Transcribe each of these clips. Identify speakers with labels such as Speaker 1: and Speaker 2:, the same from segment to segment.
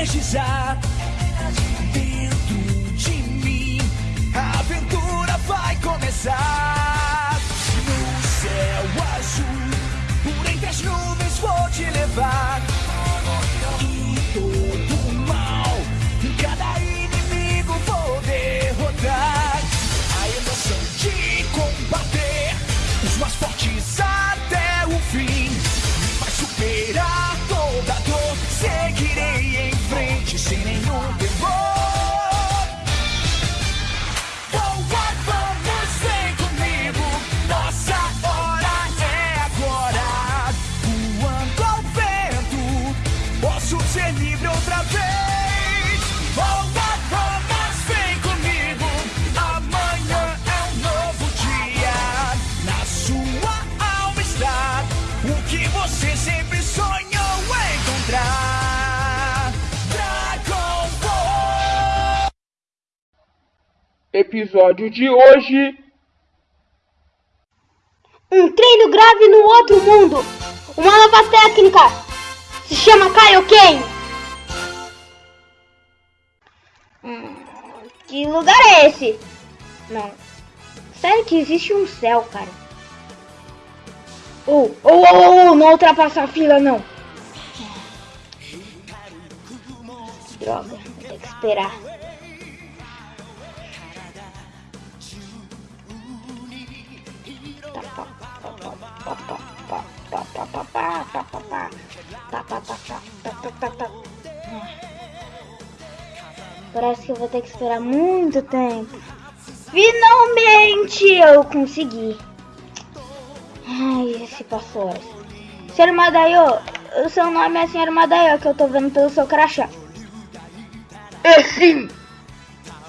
Speaker 1: energizar. Ser livre outra vez. Oh, vamos, vem comigo. Amanhã é um novo dia. Na sua alma está o que você sempre sonhou encontrar. Dragon Ball.
Speaker 2: Episódio de hoje.
Speaker 3: Um treino grave no outro mundo. Uma nova técnica. Se chama Kaioken. Hum, que lugar é esse? Não. Sério que existe um céu, cara. Oh, oh, oh, oh, oh, não ultrapassa a fila, não. Droga, vou ter que esperar. Parece que eu vou ter que esperar muito tempo. Finalmente eu consegui. Ai, se passou. Senhor Madaio, o seu nome é Senhor Madaio, que eu tô vendo pelo seu crachá.
Speaker 4: É sim!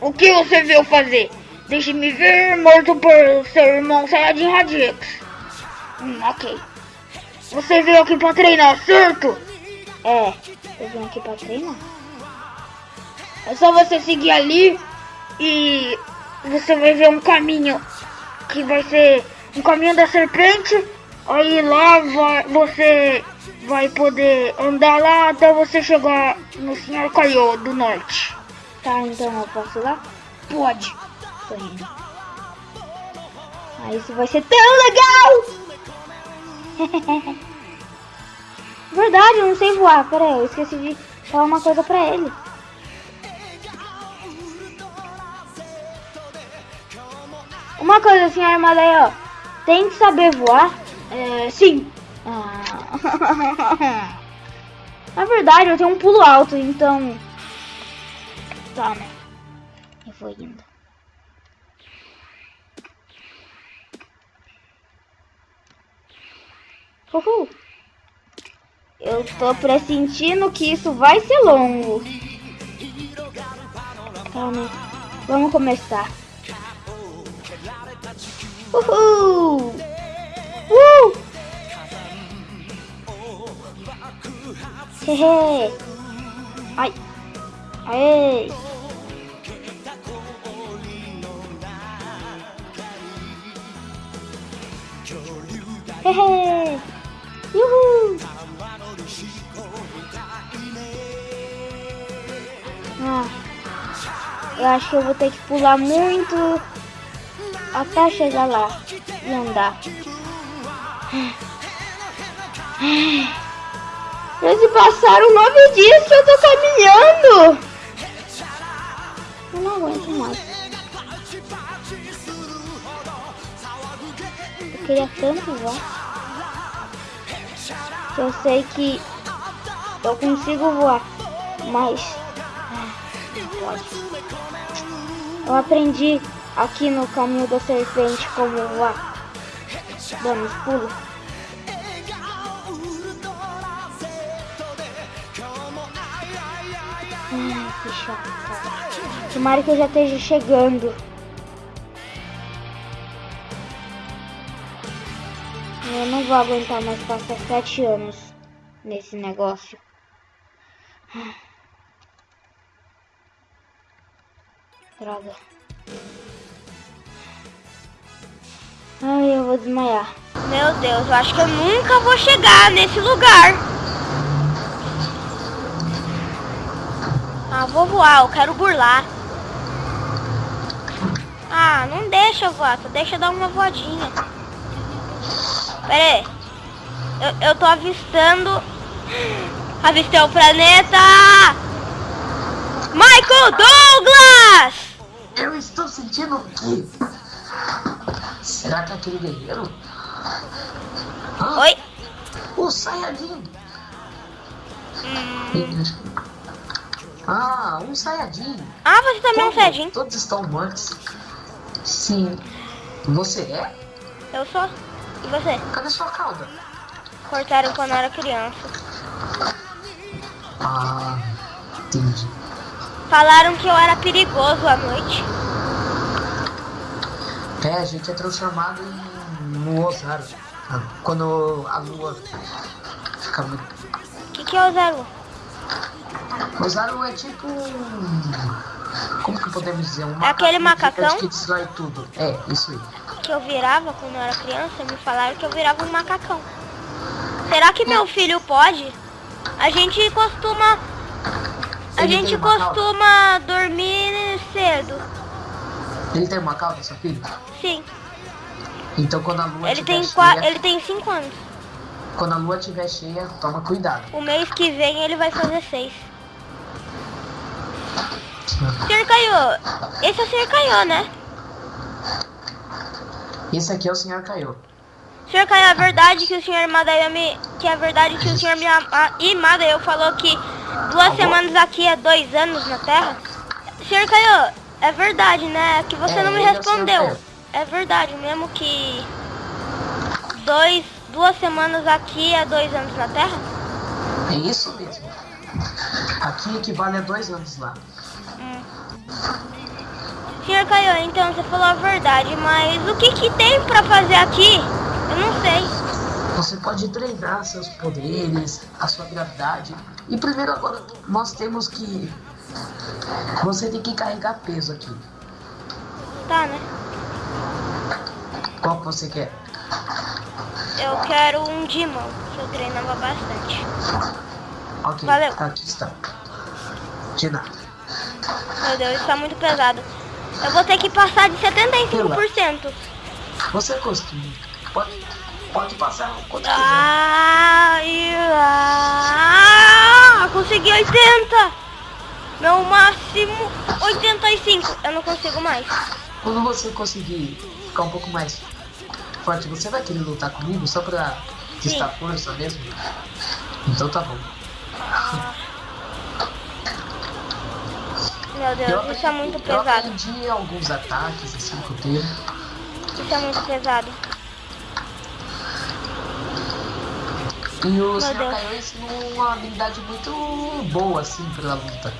Speaker 4: O que você veio fazer? Deixe-me ver, morto por seu irmão Saiyajin Radix.
Speaker 3: Hum, ok.
Speaker 4: Você veio aqui pra treinar, certo?
Speaker 3: É, eu vim aqui pra treinar.
Speaker 4: É só você seguir ali e você vai ver um caminho que vai ser um caminho da serpente. Aí lá vai, você vai poder andar lá até você chegar no Senhor Kaiô do Norte.
Speaker 3: Tá, então eu posso ir lá?
Speaker 4: Pode.
Speaker 3: Tô indo. Ah, isso vai ser tão legal! Verdade, eu não sei voar. Pera aí, eu esqueci de falar uma coisa pra ele. Uma coisa aí, ó. Tem que saber voar?
Speaker 4: É, sim.
Speaker 3: Ah. Na verdade, eu tenho um pulo alto, então... Né? Eu vou indo. Uhul. Eu tô pressentindo que isso vai ser longo. Calma. Vamos começar. Uhul! Uh! Hehe! Ai! Aê! Hehe! Eu acho que eu vou ter que pular muito até chegar lá e andar. Já se passaram nove dias que eu tô caminhando. Eu não aguento mais. Eu queria tanto voar. Eu sei que eu consigo voar, mas ah, não pode. Eu aprendi aqui no caminho da serpente como voar. Dando os pulos. Que chato. Tomara que eu já esteja chegando. Eu não vou aguentar mais passar sete anos nesse negócio. Droga. Ai, eu vou desmaiar. Meu Deus, eu acho que eu nunca vou chegar nesse lugar.
Speaker 5: Ah, vou voar, eu quero burlar. Ah, não deixa eu voar, só deixa eu dar uma voadinha. Pera aí. Eu, eu tô avistando... Avistei o planeta! Michael Douglas!
Speaker 2: Eu estou sentindo o quê? Será que é aquele guerreiro? Ah,
Speaker 5: Oi?
Speaker 2: O Sayajin!
Speaker 5: Hum.
Speaker 2: Ah, um Sayajin!
Speaker 5: Ah, você também é um
Speaker 2: Como?
Speaker 5: Saiyajin.
Speaker 2: Todos estão mortos. Sim. Você é?
Speaker 5: Eu sou. E você?
Speaker 2: Cadê sua cauda?
Speaker 5: Cortaram quando eu era criança.
Speaker 2: Ah, entendi.
Speaker 5: Falaram que eu era perigoso à noite.
Speaker 2: É, a gente é transformado em, no Ozaru. Ah, Quando a lua fica muito.
Speaker 5: O que, que é o Zero?
Speaker 2: Ozaru é tipo um. Como que podemos dizer? Um
Speaker 5: É aquele macacão?
Speaker 2: Que destrói tudo. É, isso aí.
Speaker 5: Que eu virava quando eu era criança, me falaram que eu virava um macacão. Será que meu filho pode? A gente costuma. A
Speaker 2: Ele
Speaker 5: gente costuma dormir cedo.
Speaker 2: Ele tem uma cauda, seu filho?
Speaker 5: Sim.
Speaker 2: Então quando a lua
Speaker 5: Ele tem,
Speaker 2: cheia,
Speaker 5: ele tem cinco anos.
Speaker 2: quando a lua estiver cheia, toma cuidado.
Speaker 5: O mês que vem ele vai fazer seis. Sr. Caio, esse é o Sr. Caio, né?
Speaker 2: Esse aqui é o senhor Caio.
Speaker 5: Sr. Caio, é verdade que o Sr. Madayami. Que é verdade que o Sr. Miyama- Imadayo falou que duas semanas aqui é dois anos na Terra? Sr. Caio, é verdade, né? Que você
Speaker 2: É,
Speaker 5: não me
Speaker 2: é
Speaker 5: respondeu. É verdade mesmo que dois, duas semanas aqui é dois anos na Terra?
Speaker 2: É isso mesmo. Aqui equivale a dois anos lá.
Speaker 5: Sr. Caio, então você falou a verdade, mas o que que tem pra fazer aqui? Eu não sei.
Speaker 2: Você pode treinar seus poderes, a sua gravidade. E primeiro agora nós temos que. Você tem que carregar peso aqui.
Speaker 5: Tá, né?
Speaker 2: Qual que você quer?
Speaker 5: Eu quero um de mão, que eu treinava bastante.
Speaker 2: Ok,
Speaker 5: Valeu.
Speaker 2: aqui está. De nada.
Speaker 5: Meu Deus, isso tá muito pesado. Eu vou ter que passar de 75%.
Speaker 2: Você costuma. Pode, pode passar quanto quiser.
Speaker 5: Ah, consegui 80. Meu máximo 85. Eu não consigo mais.
Speaker 2: Quando você conseguir ficar um pouco mais forte, você vai querer lutar comigo só pra testar força mesmo? Então tá bom.
Speaker 5: Meu Deus, isso é muito
Speaker 2: eu
Speaker 5: pesado.
Speaker 2: aprendi alguns ataques assim com o tempo.
Speaker 5: Isso é muito pesado.
Speaker 2: E o Sr. Kaiô ensinou uma habilidade muito boa assim pra luta.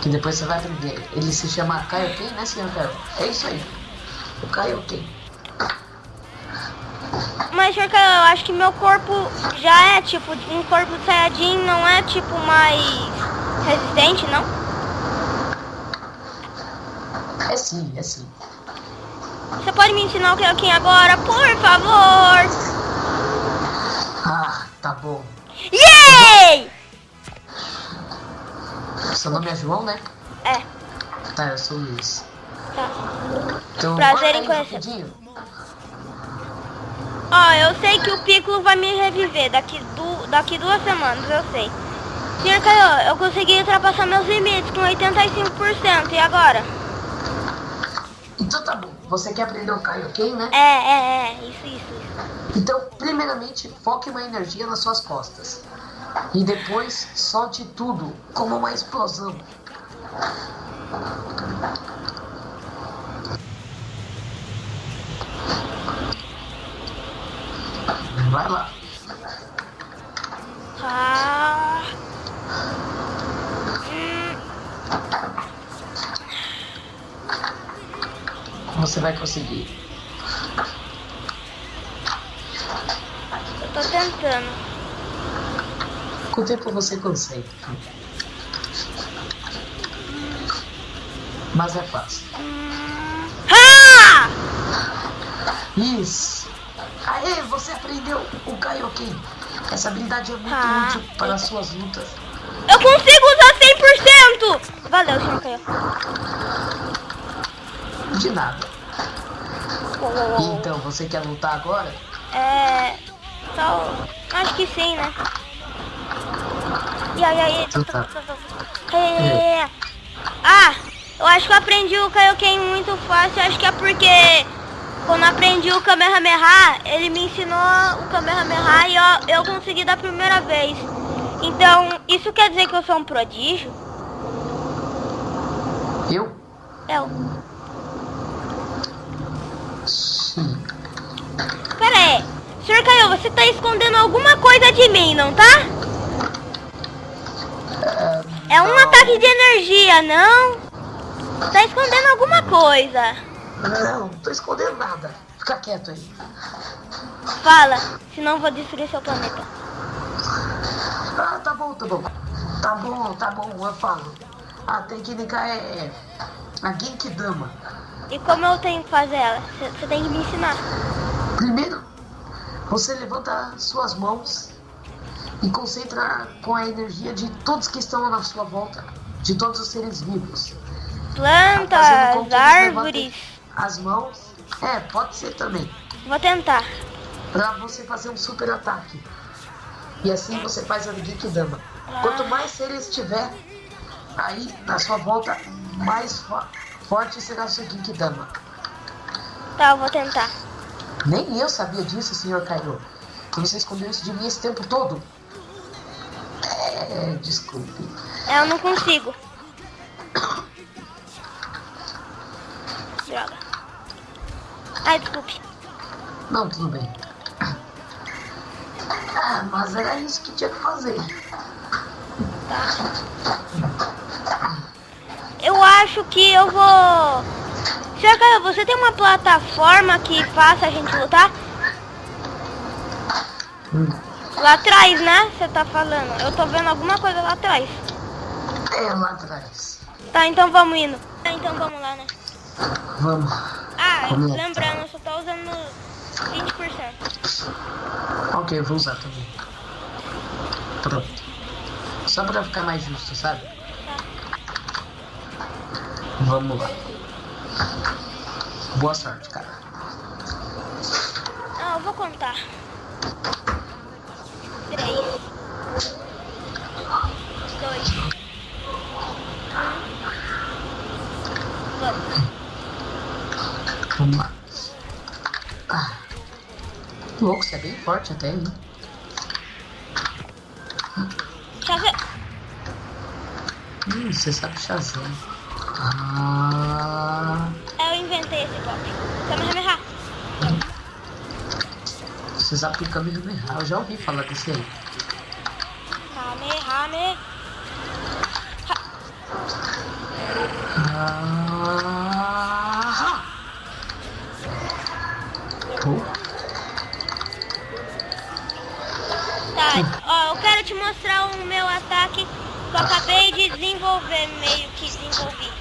Speaker 2: Que depois você vai aprender. Ele se chama Kaioken, né, Sr. Kaiô? É isso aí. O Kaioken.
Speaker 5: Mas, Sr. Caio, eu acho que meu corpo já é tipo um corpo de Saiyajin, não é tipo mais resistente, não?
Speaker 2: É sim, é sim.
Speaker 5: Você pode me ensinar o Kaioken agora, por favor?
Speaker 2: Tá bom.
Speaker 5: Yay!
Speaker 2: Seu nome é João, né?
Speaker 5: É,
Speaker 2: Tá, eu sou o Luiz.
Speaker 5: tá.
Speaker 2: Então,
Speaker 5: Prazer em conhecer. Ó, eu sei que o Piccolo vai me reviver daqui, du daqui duas semanas, eu sei. Sr. Caio, eu consegui ultrapassar meus limites com 85%, e agora?
Speaker 2: Então tá bom. Você quer aprender o Kaioken, né?
Speaker 5: É, é, é, isso, isso, isso.
Speaker 2: Então, primeiramente, foque uma energia nas suas costas. E depois, solte tudo como uma explosão. Vai lá.
Speaker 5: Ah.
Speaker 2: Você vai conseguir.
Speaker 5: eu tô tentando.
Speaker 2: Com o tempo você consegue. Mas é fácil.
Speaker 5: Ah!
Speaker 2: Isso! Aê, você aprendeu o Kaioken. Essa habilidade é muito
Speaker 5: Ah.
Speaker 2: útil para as suas lutas.
Speaker 5: Eu consigo usar vento! Valeu, senhor Caio.
Speaker 2: De nada.
Speaker 5: Uou, uou, uou.
Speaker 2: Então, você quer lutar agora?
Speaker 5: É. Só. Acho que sim, né? E aí, aí. É. Ah, eu acho que eu aprendi o Kaioken muito fácil. Acho que é porque quando aprendi o Kamehameha, ele me ensinou o Kamehameha e eu, eu consegui da primeira vez. Então, isso quer dizer que eu sou um prodígio?
Speaker 2: Eu?
Speaker 5: Eu.
Speaker 2: Sim.
Speaker 5: Pera aí. Senhor Caio, você tá escondendo alguma coisa de mim, não tá? É um ataque de energia, não? Tá escondendo alguma coisa.
Speaker 2: Não, não tô escondendo nada. Fica quieto aí.
Speaker 5: Fala, senão eu vou destruir seu planeta.
Speaker 2: Ah, tá bom, tá bom. Tá bom, tá bom, eu falo. A técnica é a Genkidama.
Speaker 5: E como eu tenho que fazer ela? Você tem que me ensinar.
Speaker 2: Você levanta suas mãos e concentra com a energia de todos que estão na sua volta, de todos os seres vivos.
Speaker 5: Plantas, árvores.
Speaker 2: As mãos. É, pode ser também.
Speaker 5: Vou tentar.
Speaker 2: Pra você fazer um super ataque. E assim você faz a Genkidama. Quanto mais seres tiver aí na sua volta, mais fo- forte será o seu Genkidama.
Speaker 5: Tá, vou tentar.
Speaker 2: Nem eu sabia disso, senhor Caio. Que você escondeu isso de mim esse tempo todo. É, desculpe.
Speaker 5: Eu não consigo. Droga. Ai, desculpe.
Speaker 2: Não, tudo bem. Ah, mas era isso que tinha que fazer.
Speaker 5: Eu acho que eu vou... Caio, você tem uma plataforma que faça a gente lutar?
Speaker 2: Hum,
Speaker 5: Lá atrás, né? Você tá falando. Eu tô vendo alguma coisa lá atrás.
Speaker 2: É lá atrás.
Speaker 5: Tá, então vamos indo. Tá, então vamos lá, né?
Speaker 2: Vamos.
Speaker 5: Ah,
Speaker 2: Vamos
Speaker 5: lembrando, eu só tô usando 20%.
Speaker 2: Ok, eu vou usar também. Pronto. Só pra ficar mais justo, sabe? Vamos lá. Boa sorte, cara.
Speaker 5: Ah, eu vou contar. Três. Dois. Vamos.
Speaker 2: Vamos lá. Ah. Louco, você é bem forte até, hein?
Speaker 5: Chave...
Speaker 2: Hum, você sabe Shazam. Ah.
Speaker 5: Eu inventei esse golpe. Kamehameha.
Speaker 2: Você sabe que Kamehameha. Eu já ouvi falar desse aí.
Speaker 5: Kamehameha.
Speaker 2: Ah.
Speaker 5: Tá, ó, eu quero te mostrar o meu ataque que eu acabei de desenvolver, meio que desenvolvi.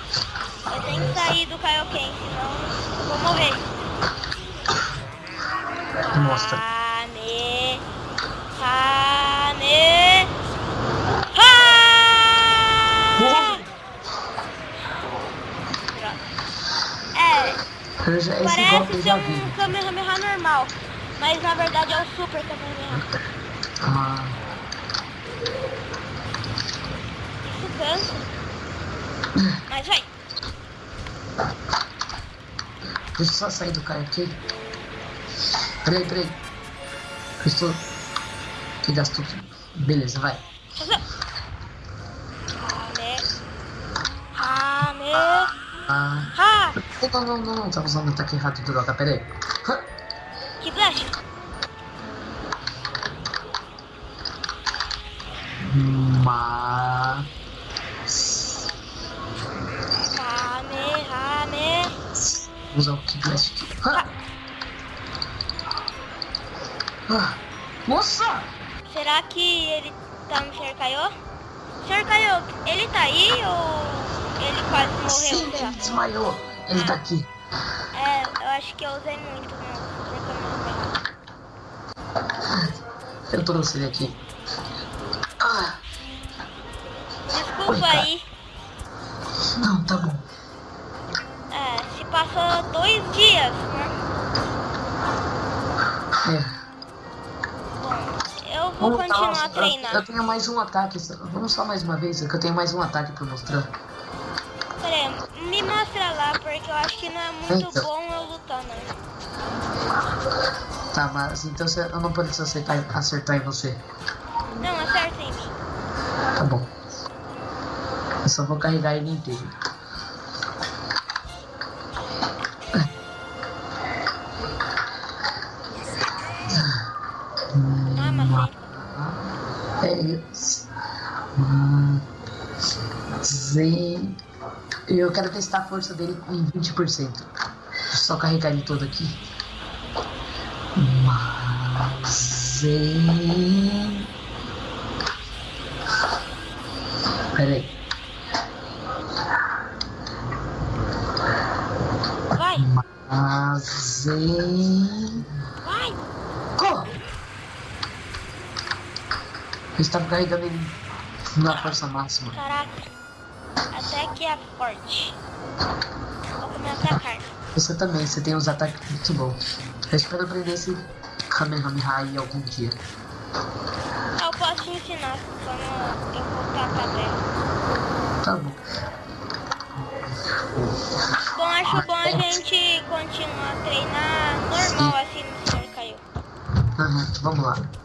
Speaker 5: Eu tenho que sair do Kaioken, senão eu vou morrer.
Speaker 2: Mostra.
Speaker 5: Kame, Kame, ha! É,
Speaker 2: Eu já, esse golpe
Speaker 5: parece
Speaker 2: eu
Speaker 5: ser
Speaker 2: já vi.
Speaker 5: um Kamehameha normal, mas na verdade é o Super Kamehameha.
Speaker 2: Ah,
Speaker 5: Isso cansa. Mas vai.
Speaker 2: deixa eu só sair do cara aqui. Peraí, peraí. Eu estou. Que gastou tudo. Beleza, vai.
Speaker 5: Kame, Kame,
Speaker 2: Ah.
Speaker 5: ha!
Speaker 2: Não, não, não, não. Tá usando o ataque errado, droga. Peraí. Hã?
Speaker 5: Que flash.
Speaker 2: Mas.
Speaker 5: Kame, Kame.
Speaker 2: Usar o Key Blast aqui. Hã? Ah. Nossa!
Speaker 5: Será que ele tá no Sr. Kaiô? Sr. Kaiô, ele tá aí ou ele quase morreu
Speaker 2: Sim,
Speaker 5: já?
Speaker 2: ele desmaiou. Ele tá aqui.
Speaker 5: É, eu acho que eu usei muito meu.
Speaker 2: Eu trouxe ele aqui. Ah.
Speaker 5: Desculpa
Speaker 2: Oi,
Speaker 5: aí.
Speaker 2: Não, tá bom.
Speaker 5: É, se passou dois dias, né?
Speaker 2: É.
Speaker 5: Bom, eu vou
Speaker 2: Vamos
Speaker 5: continuar
Speaker 2: tá,
Speaker 5: treinando.
Speaker 2: Eu, tenho mais um ataque. Vamos só mais uma vez, que eu tenho mais um ataque pra mostrar.
Speaker 5: Pera aí, me mostra lá, porque eu acho que não é muito
Speaker 2: Então.
Speaker 5: bom eu lutar, não.
Speaker 2: Tá, mas então eu não preciso acertar, acertar em você.
Speaker 5: Não, acerta em mim.
Speaker 2: Tá bom. Eu só vou carregar ele inteiro.
Speaker 5: Ah, mas
Speaker 2: É isso. Eu quero testar a força dele em 20%. Só carregar ele todo aqui. Zen. Pera aí.
Speaker 5: vai,
Speaker 2: Zen.
Speaker 5: vai.
Speaker 2: Corra! Eu estava carregando ele na força máxima.
Speaker 5: Caraca, até que é forte. Vou comer atacar.
Speaker 2: Você também, você tem uns ataques muito bons. Eu espero aprender esse Kamehameha aí algum dia.
Speaker 5: Ah, eu posso te ensinar quando eu voltar pra terra.
Speaker 2: Tá bom.
Speaker 5: Bom, acho bom a gente continuar a treinar normal assim no senhor caiu.
Speaker 2: Aham, vamos lá.